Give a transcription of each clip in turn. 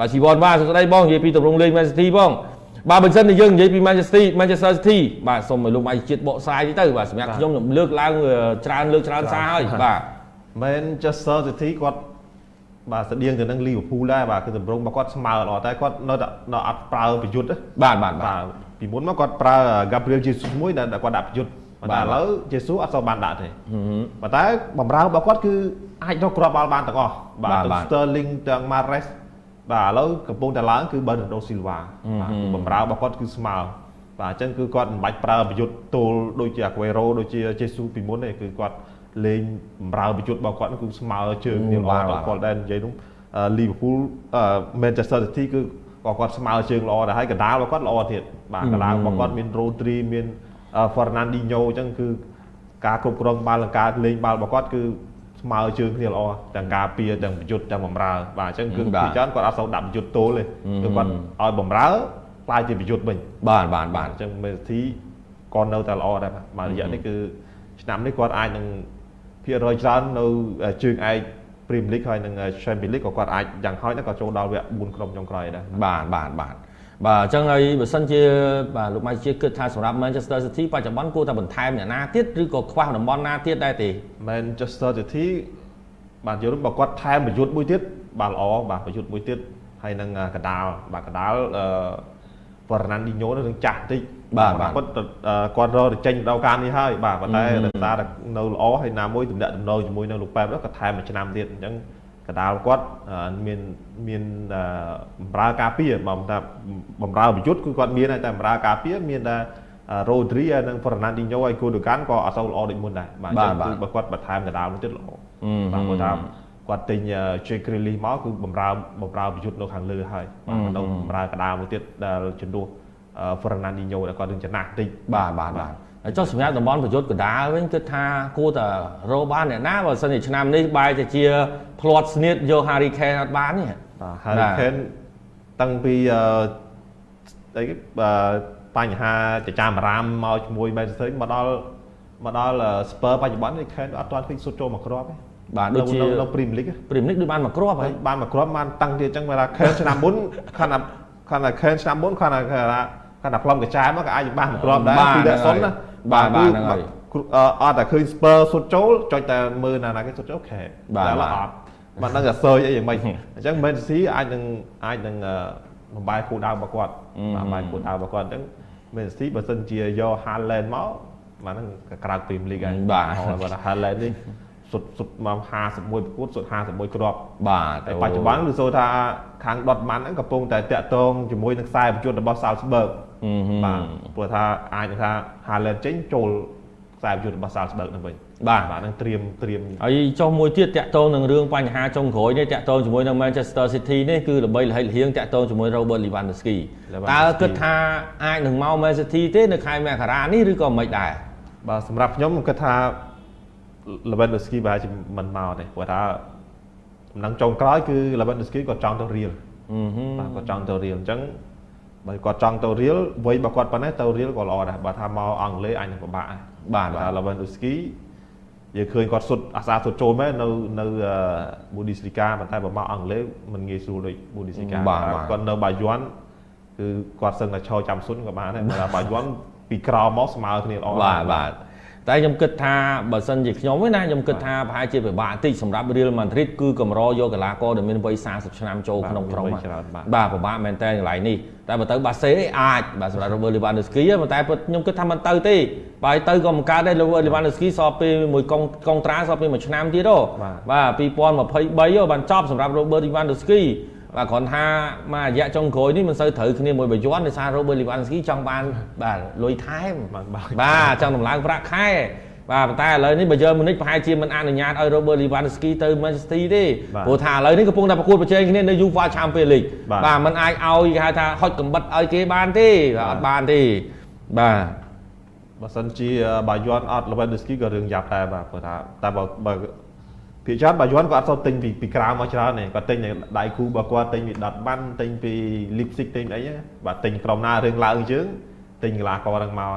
បាទជីវ័នបាទសួស្តីបងនិយាយពីទម្រង់លេង Man City បងបាទបើមិនសិនតែយើងនិយាយពី Manchester Manchester City បាទសូមឲ្យលោកម៉ៃជាតិបកស្រាយតិចទៅបាទសម្រាប់ខ្ញុំខ្ញុំលើកឡើងច្រើនលើកច្រើនសារហើយបាទ Manchester City គាត់បាទស្តៀងទៅនឹង Liverpool ដែរបាទគឺតម្រង់របស់គាត់ស្មើល្អតែគាត់នៅនៅអត់ប្រើប្រយុទ្ធបាទបាទបាទបាទពីមុនមកគាត់ប្រើ Gabriel Jesus មួយដែលគាត់ដាក់ប្រយុទ្ធបាទឥឡូវ Jesus អត់សូវបានដាក់ទេប៉ុន្តែបំរើរបស់គាត់គឺអាចរកគ្រាប់បាល់បានទាំងអស់បាទទាំង Sterling ទាំង Mahrez បាទឥឡូវកំពុងតែឡើងគឺ Bernardo Silva បាទបំរើរបស់គាត់គឺស្មើបាទអញ្ចឹងគឺគាត់មិនបាច់ប្រើប្រយុទ្ធទល់ដូចជា Aguero ដូចជា Jesus ពីមុនទេគឺគាត់លេងបំរើប្រយុទ្ធរបស់គាត់គឺស្មើជើងគ្នាល្អគាត់ដែរនិយាយនោះ Liverpool Manchester City គឺក៏គាត់ស្មើជើងល្អដែរហើយកណ្ដាលរបស់គាត់ល្អទៀតបាទកណ្ដាលរបស់គាត់មាន Rodri មាន Fernandinho អញ្ចឹងគឺការគ្រប់គ្រងបាល់និងការលេងបាល់របស់គាត់គឺ ស្មើជើងគ្នាល្អទាំងការពារទាំងប្រយុទ្ធទាំងបំរើ បាទអញ្ចឹងគឺពីច្រើនគាត់អត់សូវដាក់ប្រយុទ្ធទល់ទេគឺគាត់ឲ្យបំរើខ្លាយជាប្រយុទ្ធវិញបាទបាទបាទអញ្ចឹងមេធីក៏នៅតែល្អដែរបាទរយៈនេះគឺឆ្នាំនេះគាត់អាចនឹងភាគរយច្រើននៅជើងឯក Premier League ហើយនិង Champions League ក៏គាត់អាចយ៉ាងហោចណាស់ក៏ចូលដល់វគ្គ4ក្រុមចុងក្រោយដែរបាទបាទបាទ បាទអញ្ចឹងហើយបើសិនជាបាទលោកម៉ៃជាគិតថាសម្រាប់ Manchester City បច្ចុប្បន្នគួរតែបន្ថែមអ្នកណាទៀតឬក៏ខ្វះតំបន់ណាទៀតដែរទេ Manchester City បាទយល់បើគាត់ថែមប្រយុទ្ធមួយទៀតបាទល្អបាទប្រយុទ្ធមួយទៀតហើយនឹងកដាលបាទកដាលអឺ Fernandinho នឹងចាស់តិចបាទបាទគាត់គាត់រកចេញដល់ការនេះហើយបាទប៉ុន្តែដោយសារតែនៅល្អហើយណាមួយទំនាក់ទំនងជាមួយនឹងលោកប៉ែបគាត់ថែមមួយឆ្នាំទៀតអញ្ចឹង កដាលគាត់មានមានបំរើការពារបើថាបំរើប្រយុទ្ធគឺគាត់មានតែបំរើការពារមានតែ Rodri ហើយនិង Fernandinho ហើយ Gundogan ក៏អត់សូវល្អដូចមុនដែរបាទអញ្ចឹងគឺបើគាត់បន្ថែមកដាលមួយទៀតល្អបាទគាត់ថាគាត់ទិញ Jake Grealish មកគឺបំរើបំរើប្រយុទ្ធនៅខាងលើហើយបាទនៅបំរើកដាលមួយទៀតដែលជំនួស Fernandinho ដែលគាត់នឹងចំណាស់តិចបាទបាទបាទ ហើយចុះសម្រាប់តំបន់ប្រយុទ្ធកដាលវិញគិតថាគួរតែរកបានអ្នកណាបើសិនជាឆ្នាំនេះបែរទៅជាផ្លាត់ស្នៀតយក Harry Kane អត់បានទេបាទ Harry Kane តាំងពីអឺអីបញ្ហាចចាមអារាមមកជាមួយ Manchester មកដល់មកដល់ Spurs បច្ចុប្បន្ននេះ Kane អត់ទាន់ឃើញសុទ្ធចូលមកគ្រាប់ទេបាទដូចជានៅ Premier League Premier League ដូចបានមកគ្រាប់ហើយបានមកគ្រាប់បានតាំងទៀតអញ្ចឹងបើថា Kane ឆ្នាំមុនខណៈខណៈ Kane ឆ្នាំមុនខណៈគាត់តែផ្លុំកញ្ចែមកក៏អាចបានមកគ្រាប់ដែរពីដាក់សុនណា បាទបាទហ្នឹងហើយអត់តែឃើញ Spur សុទ្ធចូលចុចតែមើលណាណាគេសុទ្ធចូលខែបាទអត់មិនដឹងថាសើចអីយ៉ាងម៉េចអញ្ចឹង Man City អាចនឹងអាចនឹងបំបាយគូដៅរបស់គាត់បំបាយគូដៅរបស់គាត់អញ្ចឹង Man City បើសិនជាយក Haaland មកបាទហ្នឹងក្រៅ Premier League ហើយបាទបើ Haaland នេះសុទ្ធសុទ្ធមក51ប្រកួតសុទ្ធ51គ្រាប់បាទតែបច្ចុប្បន្នគឺសូថាខាងដុតម៉ាន់ហ្នឹងកំពុងតែតាក់ទងជាមួយនឹងខ្សែប្រយុទ្ធរបស់ Salzburg បាទព្រោះថាអាចថា Haaland ចេញចូលខ្សែប្រយុទ្ធរបស់ Salzburg ហ្នឹងវិញបាទបាទនឹងត្រៀមត្រៀមហើយចុះមួយទៀតតាក់ទងនឹងរឿងបញ្ហាចុងក្រោយនេះតាក់ទងជាមួយនឹង Manchester City នេះគឺល្បីល្ហិតលហៀងតាក់ទងជាមួយ Robert Lewandowski តើគិតថាអាចនឹងមក Man City ទេនៅខែមករានេះឬក៏មិនដែរបាទសម្រាប់ខ្ញុំគិតថា Lewandowski ប្រហែលជាមិនមកទេព្រោះថាដំណឹងចុងក្រោយគឺ Lewandowski គាត់ចង់ទៅ Real បាទគាត់ចង់ទៅ Real អញ្ចឹង បើគាត់ចង់ទៅ Real វ័យរបស់គាត់ប៉ុណ្ណេះទៅ Real ក៏ល្អដែរបើថាមកអង់គ្លេសអាចនឹងពិបាកដែរបាទបាទ Lewandowski យើងឃើញគាត់សុទ្ធអាសាសុទ្ធចូលមែននៅនៅ Bundesliga ប៉ុន្តែបើមកអង់គ្លេសមិនងាយស្រួលដូច Bundesliga គាត់នៅបាយ័នគឺគាត់សឹងតែឈរចាំសុនក៏បានដែរបើបាយ័នពីក្រោមមកស្មើគ្នាល្អបាទបាទ តែខ្ញុំគិតថាបើសិនជាខ្ញុំវិញណាខ្ញុំគិតថាប្រហែលជាពិបាកបន្តិចសម្រាប់ Real Madrid គឺកម្រយកកីឡាករដែលមានវ័យ40ឆ្នាំចូលក្នុងក្រុមបាទពិបាកមែនតើកន្លែងនេះតែបើទៅបាសេអាចបាទសម្រាប់ Robert Lewandowski ប៉ុន្តែខ្ញុំគិតថាមិនទៅទេបើទៅក៏មិនកើតដែរ Robert Lewandowski សល់ពេលមួយកុងកុងត្រាសល់ពេលមួយឆ្នាំទៀតហ៎បាទ2023បានចប់សម្រាប់ Robert Lewandowski បាទគ្រាន់ថាមករយៈចុងក្រោយនេះមិនសូវត្រូវគ្នាមួយបាយ័នដោយសារ Robert Lewandowski ចង់បានបាទលុយថែមបាទចង់តម្លើងប្រាក់ខែបាទប៉ុន្តែឥឡូវនេះបើយើងមុនិចប្រហែលជាមិនអនុញ្ញាតឲ្យ Robert Lewandowski ទៅ Manchester City ទេព្រោះថាឥឡូវនេះកំពុងតែប្រកួតប្រជែងគ្នានៅ UEFA Champions League បាទมันអាចឲ្យគេហៅថាហុចកំបិតឲ្យគេបានទេអត់បានទេបាទបើសិនជាបាយ័នអត់ Lewandowski ក៏រឿងយ៉ាប់ដែរបាទព្រោះថាតែបើ ភាគច្រើនបាយ័នគាត់អត់សូវទិញពីពីក្រៅមកច្រើនទេគាត់ទិញដៃគូរបស់គាត់ទិញពីដុតបានទិញពី Leipzig ទិញអីបាទទិញក្រុមណារឿងឡើងជើងទិញកីឡាករហ្នឹងមក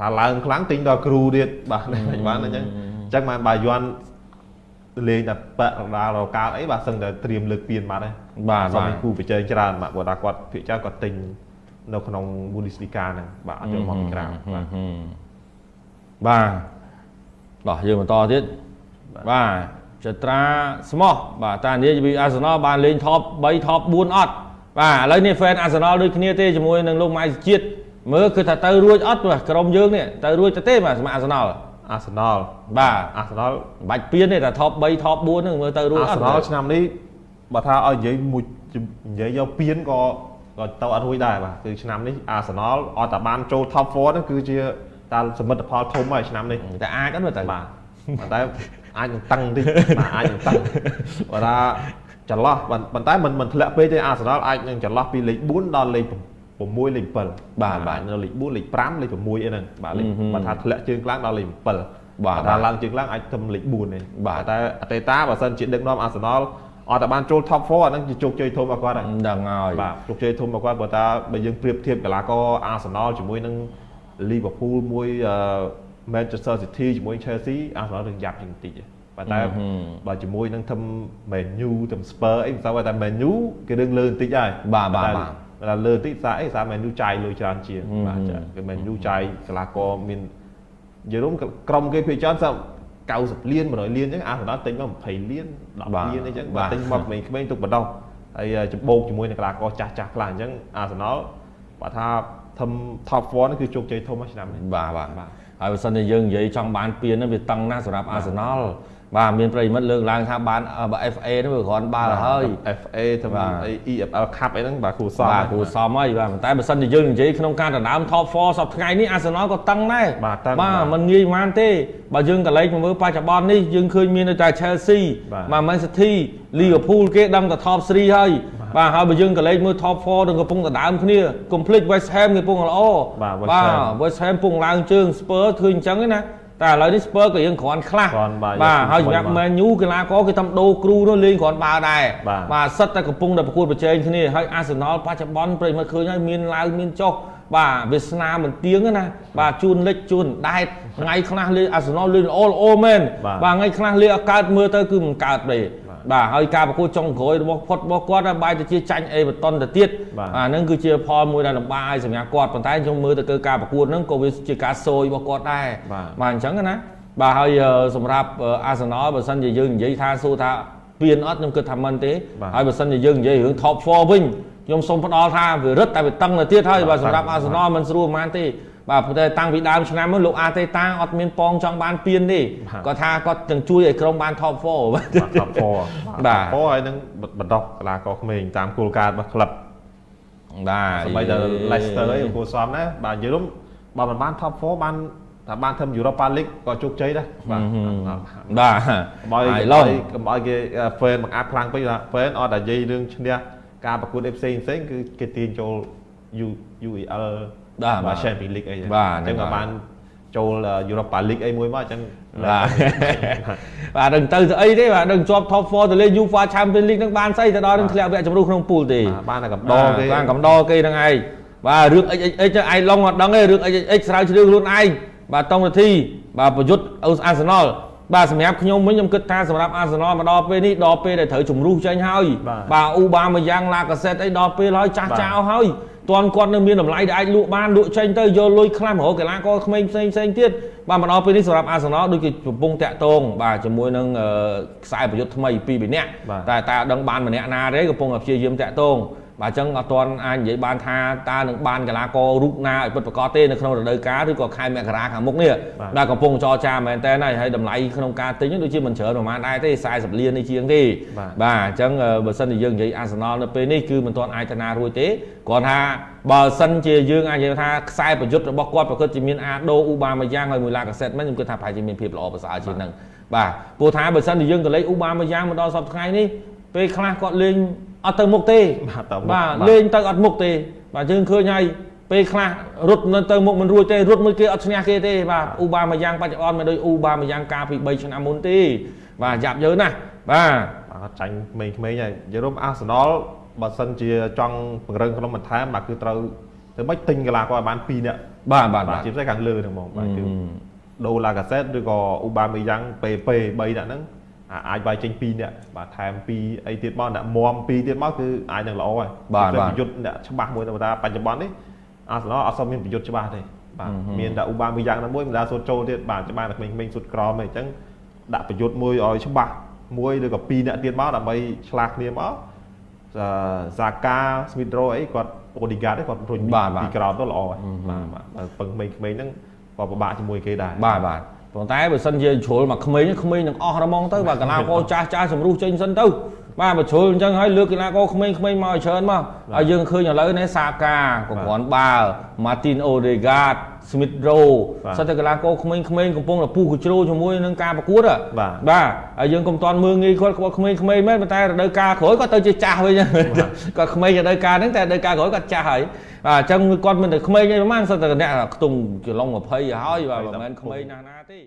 ថាឡើងខ្លាំងទិញដល់គ្រូទៀតបាទបានអញ្ចឹងអញ្ចឹងបានបាយ័នលេងតែបាក់រដាលរកាលអីបាទសឹងតែត្រៀមលើកពៀនបាត់ហើយបាទបាទគូប្រជែងច្រើនបាទគាត់ថាគាត់ភាគច្រើនគាត់ទិញនៅក្នុង Bundesliga ហ្នឹងបាទអត់យកមកពីក្រៅបាទបាទបាទយើងបន្តទៀត បាទចត្រាស្មោះបាទតានិយាយពីអាសនលបានលេង top 3 top 4អត់បាទឥឡូវនេះ fan អាសនលដូចគ្នាទេជាមួយនឹងលោកម៉ៃជាតិមើលគឺថាទៅរួចអត់បាទក្រុមយើងនេះទៅរួចទៅទេបាទសម្រាប់អាសនលអាសនលបាទអាសនលមិនបាច់ពៀនទេតែ top 3 top 4ហ្នឹងមើលទៅរួចអត់អាសនលឆ្នាំនេះបើថាឲ្យនិយាយមួយនិយាយយកពៀនក៏ក៏ទៅអត់រួចដែរបាទគឺឆ្នាំនេះអាសនលអត់តែបានចូល top 4ហ្នឹងគឺជាតាសមិទ្ធផលធំហើយឆ្នាំនេះតែអាចអត់មើលទៅបាទតែ អាចនឹងតឹងតិចបាទអាចនឹងតឹងបើថាចន្លោះប៉ុន្តែមិនមិនធ្លាក់ពេកទេអាសនលអាចនឹងចន្លោះពីលេខ4ដល់លេខ6លេខ7បាទបាទនៅលេខ4លេខ5លេខ6អីហ្នឹងបាទលេខបើថាធ្លាក់ជើងខ្លាំងដល់លេខ7បាទថាឡើងជើងខ្លាំងអាចទៅលេខ4ទេបាទតែអតីតាបើសិនជាដឹកនាំអាសនលអត់តែបានចូល top 4អាហ្នឹងជាជោគជ័យធំរបស់គាត់ហើយដឹងហើយបាទជោគជ័យធំរបស់គាត់បើថាបើយើងប្រៀបធៀបកីឡាករអាសនលជាមួយនឹង Liverpool មួយ Manchester City ជាមួយ Chelsea អាសនលនឹងយ៉ាប់ជាងបន្តិចប៉ុន្តែបើជាមួយនឹងធំ Man U ធំ Spur អីមិនស្គាល់តែ Man U គេរឿងលើបន្តិចហើយបាទបាទបាទតែលើតិចសារអីសារ Man U ចាយលុយច្រើនជាងបាទគេ Man U ចាយកីឡាករមាននិយាយរួមក្រុមគេភាគច្រើនសា90លាន100លានអញ្ចឹងអាសនលទិញមក20លាន10លានអីចឹងបាទទិញមកក្មេងៗទុកបដោះហើយច្បោកជាមួយនឹងកីឡាករចាស់ចាស់ខ្លះអញ្ចឹងអាសនលបើថាធំ top 4នេះគឺជោគជ័យធំមួយឆ្នាំនេះបាទបាទ ហើយបើសិនជាយើងនិយាយចង់បានពៀនហ្នឹងវាតឹងណាស់សម្រាប់អាសនលបាទមានប្រិមិត្តលើកឡើងថាបាន FA ហ្នឹងវាគ្រាន់បាល់ហើយ FA ទៅ EFL Cup អីហ្នឹងបាទគ្រូសមបាទគ្រូសមហើយបាទប៉ុន្តែបើសិនជាយើងនិយាយក្នុងការដណ្ដើម Top 4សប្តាហ៍ថ្ងៃនេះ Arsenal ក៏តឹងដែរបាទតឹងបាទมันងាយប៉ុន្មានទេបើយើងកលេចមកមើលបច្ចុប្បន្ននេះយើងឃើញមានតែ Chelsea បាទ Man City Liverpool គេដឹងតែ Top 3ហើយ បាទហើយបើយើងក៏លេខមើល top 4នឹងកំពុងដដើមគ្នា complete West Ham គេកំពុងល្អបាទ West Ham កំពុងឡើងជើង Spurs ឃើញអញ្ចឹងណាតែឥឡូវនេះ Spurs ក៏យើងគ្រាន់ខ្លះបាទហើយសម្រាប់ Man U កីឡាករគេតាមដូរគ្រូនោះលេងគ្រាន់បើដែរបាទសិតតែកំពុងតែប្រកួតប្រជែងគ្នាហើយ Arsenal បច្ចុប្បន្នប្រិមិត្តឃើញហើយមានឡើងមានចុះបាទវាសនាមិនទៀងណាបាទជួនលិចជួនដែតថ្ងៃខ្លះលេង Arsenal លេងល្អល្អមែនបាទថ្ងៃខ្លះលេងអកើតមើលទៅគឺមិនកើតទេ បាទហើយការប្រកួតចុងក្រោយរបស់ផុតរបស់គាត់បែរទៅជាចាញ់អេបតនទៅទៀតអាហ្នឹងគឺជាផលមួយដែលលំបាកឲ្យសម្រាប់គាត់ប៉ុន្តែខ្ញុំមើលទៅគឺការប្រកួតហ្នឹងក៏វាជាការសោយរបស់គាត់ដែរបាទអញ្ចឹងណាបាទហើយសម្រាប់អាសនលបើសិនជាយើងនិយាយថាសួរថាពៀនអត់ខ្ញុំគិតថាមិនទេហើយបើសិនជាយើងនិយាយរឿង top 4វិញខ្ញុំសូមផ្ដល់ថាវារឹតតែវាតឹងទៅទៀតហើយបាទសម្រាប់អាសនលមិនស្រួលប៉ុន្មានទេ បាទប៉ុន្តែតាំងពីដើមឆ្នាំមកលោកអាតេតាអត់មានប៉ងចង់បានពៀនទេគាត់ថាគាត់ទាំងជួយឲ្យក្រុមបាន top 4បាទ top 4បាទ top 4ហើយនឹងបណ្ដោះកីឡាករក្មេងតាមគោលការណ៍របស់ក្លឹបបាទសម្បីតែ Leicester អីគួរសមណាបាទនិយាយរួមបើមិនបាន top 4បានថាបានធ្វើ Europa League ក៏ជោគជ័យដែរបាទបាទកុំឲ្យឡកុំឲ្យគេ fan បង្អាប់ខ្លាំងពេកថា fan អត់តែនិយាយរឿងឈ្នះការប្រកួតផ្សេងផ្សេងគឺគេទាញចូល UEL បាទបាទ Champions League អីចឹងបាទអញ្ចឹងក៏បានចូល Europa League អីមួយមកអញ្ចឹងបាទបាទដឹងទៅស្អីទេបាទដឹងជាប់ top 4ទៅលេ UEFA Champions League នឹងបានស្អីទៅដល់នឹងធ្លាក់វគ្គជម្រុះក្នុងពូលទេបានតែកំដរគេបានកំដរគេនឹងឯងបាទរឿង XXX ឯងឡងអត់ដឹងទេរឿង XXX ស្រាវជ្រាវខ្លួនឯងបាទតង់នាទីបាទប្រយុទ្ធអាសនល បាទសម្រាប់ខ្ញុំវិញខ្ញុំគិតថាសម្រាប់អាសនលមកដល់ពេលនេះដល់ពេលដែលត្រូវជំរុះចេញហើយបាទអ៊ូបាមកយ៉ាងឡាកាសេតអីដល់ពេលហើយចាស់ចោលហើយតន់គាត់នៅមានតម្លៃដែលអាចលក់បានលក់ចេញទៅយកលុយខ្លះមករកកីឡាករក្មេងផ្សេងផ្សេងទៀតបាទមកដល់ពេលនេះសម្រាប់អាសនលដូចគេកំពុងតាក់ទងបាទជាមួយនឹងខ្សែប្រយុទ្ធថ្មីពីរនាក់តែតើដឹងបានម្នាក់ណាទេកំពុងតែព្យាយាមតាក់ទង បាទអញ្ចឹងអត់ទាន់អាចនិយាយបានថាតើនឹងបានកីឡាកររូបណាឲ្យពិតប្រាកដទេនៅក្នុងរដូវកាលឬក៏ខែមករាខាងមុខនេះដែលកំពុងចរចាមែនតើហើយតម្លៃក្នុងការទិញដូចជាមិនច្រើនប្រហែលដែរទេ40លាននេះជាងទេបាទអញ្ចឹងបើសិនជាយើងនិយាយអាសនលនៅពេលនេះគឺមិនទាន់អាចតារួចទេគ្រាន់ថាបើសិនជាយើងអាចនិយាយថាខ្សែប្រយុទ្ធរបស់គាត់ប្រកបជាមានអាដូអ៊ូបាម៉ាយ៉ាងហើយមួយឡាកាសេតមិនខ្ញុំគិតថាប្រហែលជាមានភាពល្អប្រសើរជាងនឹងបាទព្រោះថាបើសិនជាយើងក៏លេខអ៊ូបាម៉ាយ៉ាងមកដល់សប្តាហ៍ថ្ងៃនេះ ពេលខ្លះគាត់លេងអត់ទៅមុខទេបាទលេងទៅអត់មុខទេ បាទយើងឃើញហើយពេលខ្លះរត់នៅទៅមុខមិនរួចទេរត់មួយគេអត់ឈ្នះគេទេបាទអ៊ូបាមួយយ៉ាងបច្ចុប្បន្នមិនដូចអ៊ូបាមួយយ៉ាងកាលពី3ឆ្នាំមុនទេបាទយ៉ាប់យើណាស់បាទអត់ចាញ់ក្មេងៗហើយយល់រំអាសនលបើសិនជាចង់ពង្រឹងក្នុងបន្ថែមបាទគឺត្រូវទៅមិនទិញកីឡាករឲ្យបាន2នាក់បាទបាទជាពិសេសខាងលើហ្នឹងហ្មងបាទគឺដូឡាកាសេតឬក៏អ៊ូបាមីយ៉ាងពេពេ3នាក់ហ្នឹង អាចវាយចេញ2នាក់បាទថែម2អីទៀតមកអ្នកមម2ទៀតមកគឺអាចនឹងល្អហើយបាទបាទប្រយុទ្ធអ្នកច្បាស់មួយតែបច្ចុប្បន្ននេះអាសនលអត់សូវមានប្រយុទ្ធច្បាស់ទេបាទមានតែឧបាមីយ៉ាងណាមួយមិនដាសូត្រចូលទៀតបាទច្បាស់តែក្មេងៗសុទ្ធក្រមទេអញ្ចឹងដាក់ប្រយុទ្ធមួយឲ្យច្បាស់មួយឬក៏2អ្នកទៀតមកដើម្បីឆ្លាស់គ្នាមកសាកាស្មីដ្រូអីគាត់អូឌីហ្កាតគាត់រុញពីក្រោមទៅល្អហើយបាទបាទពឹងក្មេងៗហ្នឹងក៏ពិបាកជាមួយគេដែរបាទបាទ ប៉ុន្តែបើសិនជាជ្រុលមកក្មេងក្មេងនឹងអស់រមងទៅបាទកីឡាករចាស់ចាស់សម្រុះចេញសិនទៅ បាទបើជ្រុលអញ្ចឹងហើយលើកកីឡាករក្មេងក្មេងមកឲ្យច្រើនមកហើយយើងឃើញឥឡូវនេះសាកាក៏គ្រាន់បាល់ Martin Odegaard Smith Rowe សិតតែកីឡាករក្មេងក្មេងកំពុងតែពុះកជ្រោជាមួយនឹងការប្រកួតបាទហើយយើងកុំតាន់មើងងាយគាត់គាត់ក្មេងក្មេងមែនប៉ុន្តែរដូវកាលក្រោយគាត់ទៅជាចាស់វិញគាត់ក្មេងរដូវកាលហ្នឹងតែរដូវកាលក្រោយគាត់ចាស់ហើយបាទអញ្ចឹងគាត់មិនតែក្មេងទេប្រហែលសិតតែអ្នកខ្ទង់ចន្លង20ហើយបាទមិនមែនក្មេងណាស់ណាទេ